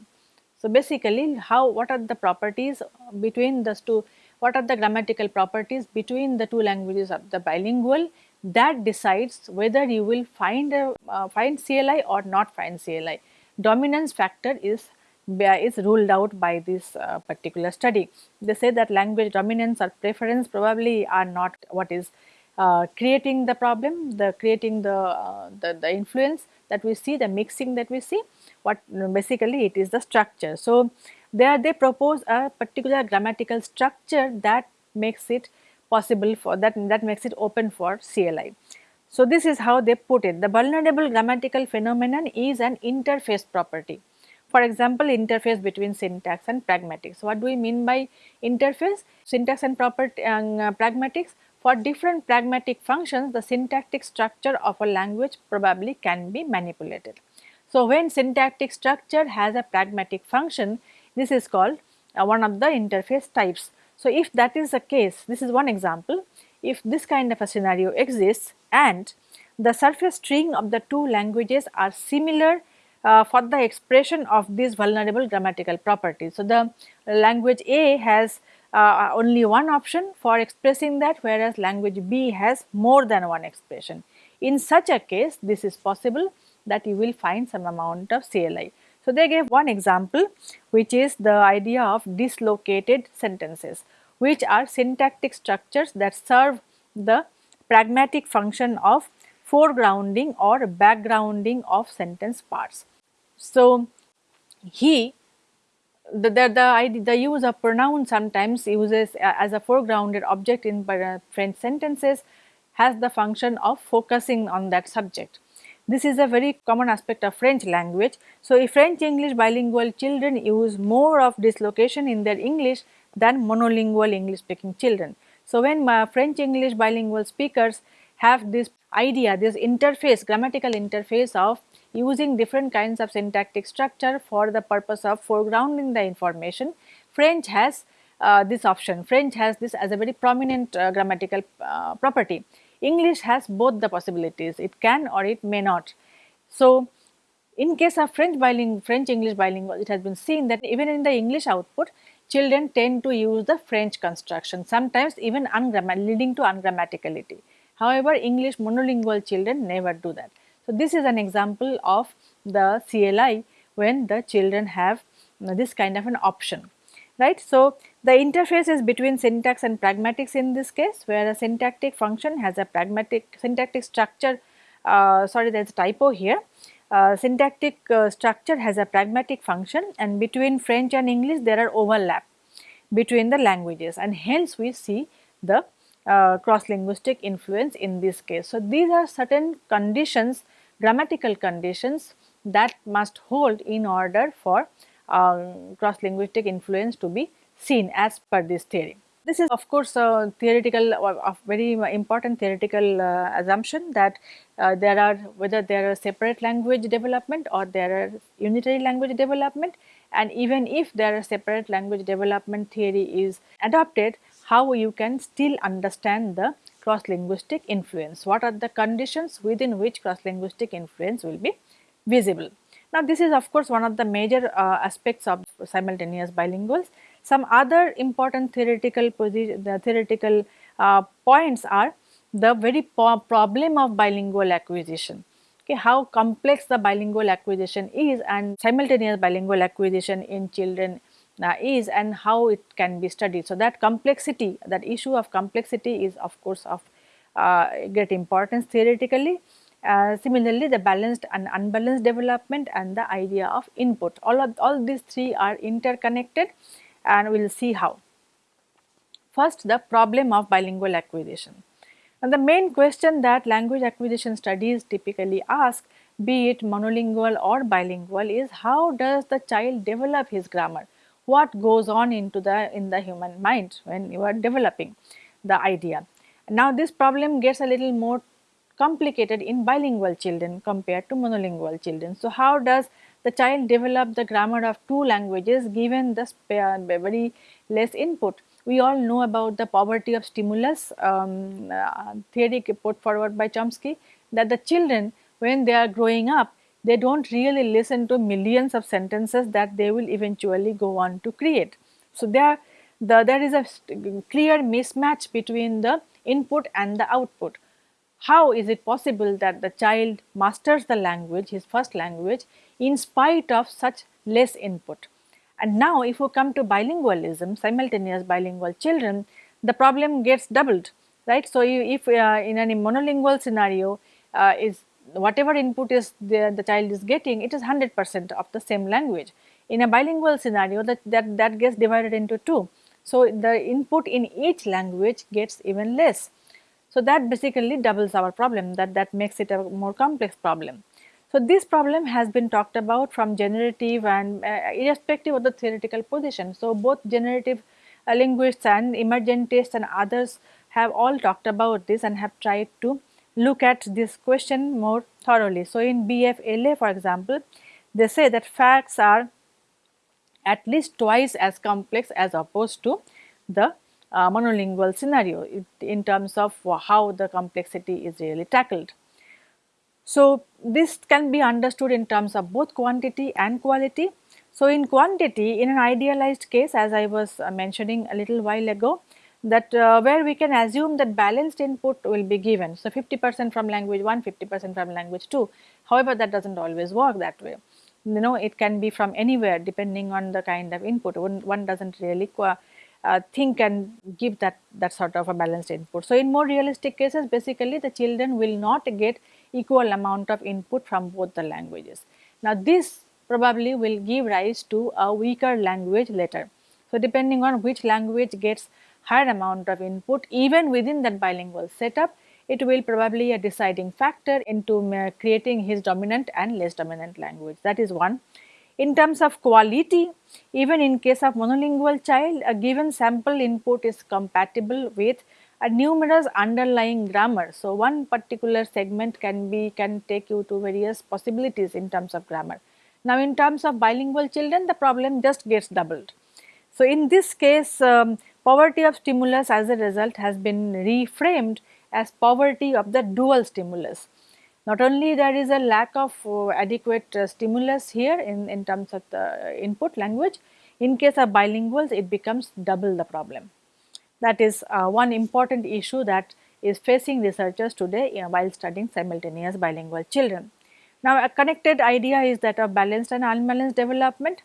So, basically how what are the properties between the two what are the grammatical properties between the two languages of the bilingual that decides whether you will find a, uh, find CLI or not find CLI. Dominance factor is is ruled out by this uh, particular study. They say that language dominance or preference probably are not what is uh, creating the problem, the creating the, uh, the, the influence that we see, the mixing that we see, what basically it is the structure. So, there they propose a particular grammatical structure that makes it possible for that that makes it open for CLI. So, this is how they put it the vulnerable grammatical phenomenon is an interface property. For example, interface between syntax and pragmatics. What do we mean by interface? Syntax and property, uh, pragmatics for different pragmatic functions, the syntactic structure of a language probably can be manipulated. So, when syntactic structure has a pragmatic function, this is called uh, one of the interface types. So, if that is the case, this is one example, if this kind of a scenario exists and the surface string of the two languages are similar uh, for the expression of these vulnerable grammatical properties. So, the language A has uh, only one option for expressing that whereas language B has more than one expression. In such a case this is possible that you will find some amount of CLI. So, they gave one example which is the idea of dislocated sentences which are syntactic structures that serve the pragmatic function of foregrounding or backgrounding of sentence parts. So, he the, the, the, the use of pronoun sometimes uses as a foregrounded object in uh, French sentences has the function of focusing on that subject. This is a very common aspect of French language. So, if French English bilingual children use more of dislocation in their English than monolingual English speaking children. So, when French English bilingual speakers have this idea, this interface, grammatical interface of using different kinds of syntactic structure for the purpose of foregrounding the information, French has uh, this option. French has this as a very prominent uh, grammatical uh, property. English has both the possibilities, it can or it may not. So, in case of French bilingual, French English bilingual, it has been seen that even in the English output, children tend to use the French construction, sometimes even leading to ungrammaticality. However, English monolingual children never do that. So, this is an example of the CLI when the children have this kind of an option right. So, the interface is between syntax and pragmatics in this case where a syntactic function has a pragmatic syntactic structure uh, sorry there is a typo here uh, syntactic uh, structure has a pragmatic function and between French and English there are overlap between the languages and hence we see the uh, cross linguistic influence in this case. So, these are certain conditions grammatical conditions that must hold in order for um, cross linguistic influence to be seen as per this theory. This is of course a theoretical a very important theoretical uh, assumption that uh, there are whether there are separate language development or there are unitary language development and even if there are separate language development theory is adopted how you can still understand the cross linguistic influence what are the conditions within which cross linguistic influence will be visible now, this is of course one of the major uh, aspects of simultaneous bilinguals. Some other important theoretical the theoretical uh, points are the very problem of bilingual acquisition. Okay, how complex the bilingual acquisition is and simultaneous bilingual acquisition in children uh, is and how it can be studied. So, that complexity, that issue of complexity is of course of uh, great importance theoretically uh, similarly, the balanced and unbalanced development and the idea of input. All of all these three are interconnected and we will see how. First, the problem of bilingual acquisition. And the main question that language acquisition studies typically ask, be it monolingual or bilingual, is how does the child develop his grammar? What goes on into the in the human mind when you are developing the idea? Now, this problem gets a little more complicated in bilingual children compared to monolingual children. So, how does the child develop the grammar of two languages given the very less input? We all know about the poverty of stimulus um, uh, theory put forward by Chomsky that the children when they are growing up they do not really listen to millions of sentences that they will eventually go on to create. So, there, the, there is a clear mismatch between the input and the output how is it possible that the child masters the language, his first language, in spite of such less input. And now if you come to bilingualism, simultaneous bilingual children, the problem gets doubled, right. So, if uh, in any monolingual scenario uh, is whatever input is the, the child is getting, it is 100 percent of the same language. In a bilingual scenario that, that, that gets divided into two. So, the input in each language gets even less. So, that basically doubles our problem that that makes it a more complex problem. So, this problem has been talked about from generative and uh, irrespective of the theoretical position. So, both generative uh, linguists and emergentists and others have all talked about this and have tried to look at this question more thoroughly. So, in BFLA for example, they say that facts are at least twice as complex as opposed to the uh, monolingual scenario in terms of how the complexity is really tackled. So, this can be understood in terms of both quantity and quality. So, in quantity in an idealized case as I was uh, mentioning a little while ago, that uh, where we can assume that balanced input will be given. So, 50 percent from language 1, 50 percent from language 2. However, that does not always work that way. You know it can be from anywhere depending on the kind of input one, one does not really uh, think and give that, that sort of a balanced input. So, in more realistic cases basically the children will not get equal amount of input from both the languages. Now, this probably will give rise to a weaker language later. So, depending on which language gets higher amount of input even within that bilingual setup, it will probably a deciding factor into creating his dominant and less dominant language that is one. In terms of quality, even in case of monolingual child, a given sample input is compatible with a numerous underlying grammar. So, one particular segment can be can take you to various possibilities in terms of grammar. Now, in terms of bilingual children, the problem just gets doubled. So, in this case, um, poverty of stimulus as a result has been reframed as poverty of the dual stimulus. Not only there is a lack of uh, adequate uh, stimulus here in, in terms of the input language, in case of bilinguals it becomes double the problem. That is uh, one important issue that is facing researchers today you know, while studying simultaneous bilingual children. Now a connected idea is that of balanced and unbalanced development.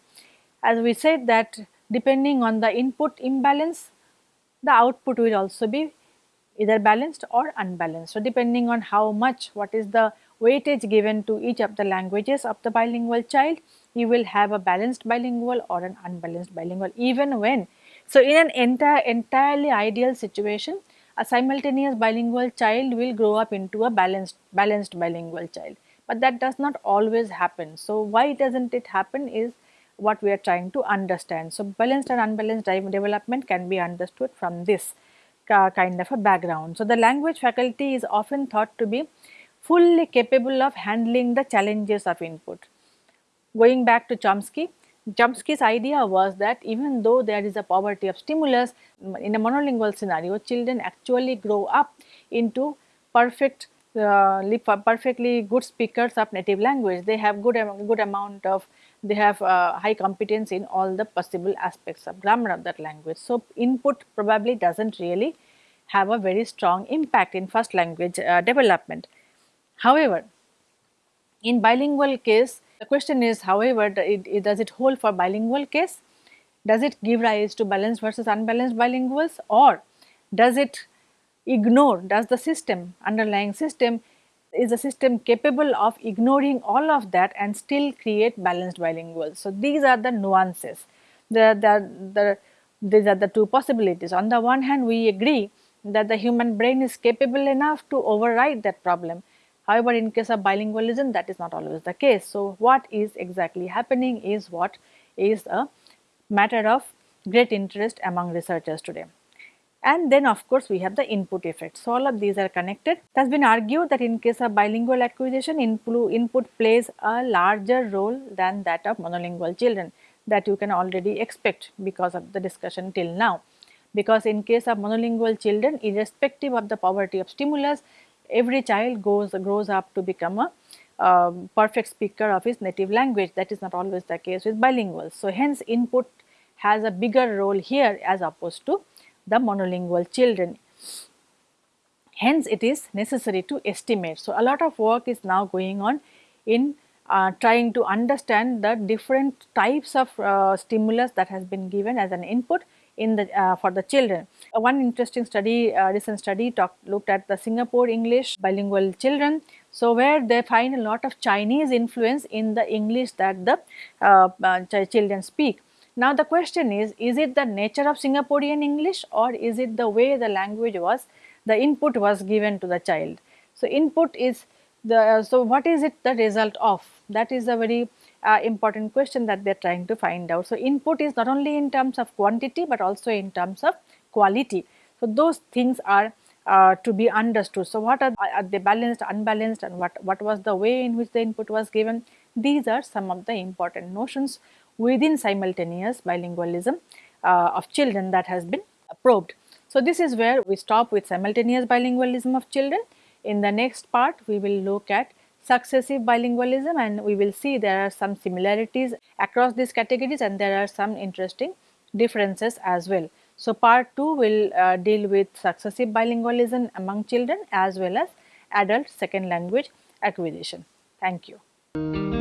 As we said that depending on the input imbalance, the output will also be either balanced or unbalanced. So, depending on how much what is the weightage given to each of the languages of the bilingual child, you will have a balanced bilingual or an unbalanced bilingual even when. So, in an entire entirely ideal situation, a simultaneous bilingual child will grow up into a balanced balanced bilingual child, but that does not always happen. So, why does not it happen is what we are trying to understand. So, balanced and unbalanced development can be understood from this kind of a background. So, the language faculty is often thought to be fully capable of handling the challenges of input. Going back to Chomsky, Chomsky's idea was that even though there is a poverty of stimulus in a monolingual scenario, children actually grow up into perfect uh, perfectly good speakers of native language. They have good good amount of they have uh, high competence in all the possible aspects of grammar of that language. So, input probably does not really have a very strong impact in first language uh, development. However, in bilingual case the question is however it, it, does it hold for bilingual case? Does it give rise to balanced versus unbalanced bilinguals or does it ignore, does the system underlying system is a system capable of ignoring all of that and still create balanced bilinguals. So, these are the nuances, the, the, the, these are the two possibilities. On the one hand, we agree that the human brain is capable enough to override that problem. However, in case of bilingualism, that is not always the case. So, what is exactly happening is what is a matter of great interest among researchers today and then of course we have the input effect. So, all of these are connected. It has been argued that in case of bilingual acquisition input plays a larger role than that of monolingual children that you can already expect because of the discussion till now. Because in case of monolingual children irrespective of the poverty of stimulus every child goes grows up to become a uh, perfect speaker of his native language that is not always the case with bilinguals. So, hence input has a bigger role here as opposed to the monolingual children. Hence, it is necessary to estimate. So, a lot of work is now going on in uh, trying to understand the different types of uh, stimulus that has been given as an input in the uh, for the children. Uh, one interesting study, uh, recent study talked looked at the Singapore English bilingual children. So, where they find a lot of Chinese influence in the English that the uh, children speak. Now the question is, is it the nature of Singaporean English or is it the way the language was, the input was given to the child. So input is the, so what is it the result of? That is a very uh, important question that they are trying to find out. So input is not only in terms of quantity but also in terms of quality. So those things are uh, to be understood. So what are, are they balanced, unbalanced and what, what was the way in which the input was given? These are some of the important notions within simultaneous bilingualism uh, of children that has been probed. So, this is where we stop with simultaneous bilingualism of children. In the next part, we will look at successive bilingualism and we will see there are some similarities across these categories and there are some interesting differences as well. So, part 2 will uh, deal with successive bilingualism among children as well as adult second language acquisition. Thank you.